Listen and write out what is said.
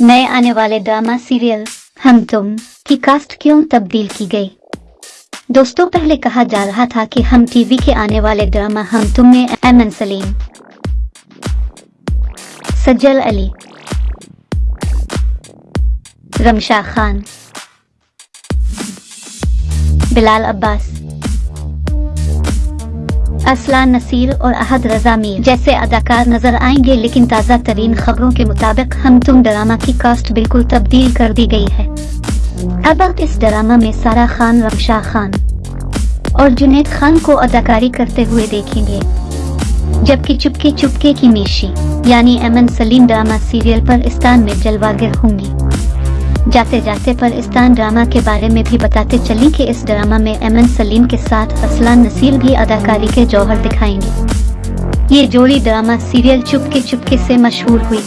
نئے آنے والے ڈراما سیریل، ہم تم کی کاسٹ کیوں تبدیل کی گئی؟ دوستوں پہلے کہا جا رہا تھا کہ ہم ٹی وی کے آنے والے ڈرامہ ہم تم میں ایمن سلیم، سجل علی رمشا خان، بلال عباس۔ اسلان نصیر اور احد رضا میر جیسے اداکار نظر آئیں گے، لیکن تازہ ترین خبروں کے مطابق ہم تم ڈرامہ کی کاسٹ بالکل تبدیل کر دی گئی ہے۔ اب ابق اس ڈرامہ میں سارا خان، رمشا خان اور جنید خان کو اداکاری کرتے ہوئے دیکھیں گے۔ جبکہ چپکے چپکے کی میشی یعنی ایمن سلیم ڈرامہ سیریل پر استان میں جلوہ گر ہوں گی۔ جاتے جاتے پرستان ڈرامہ کے بارے میں بھی بتاتے چلیں کہ اس ڈرامہ میں ایمن سلیم کے ساتھ اسلان نصیر بھی اداکاری کے جوہر دکھائیں گے۔ یہ جوڑی ڈرامہ سیریل چپکے چپکے سے مشہور ہوئی۔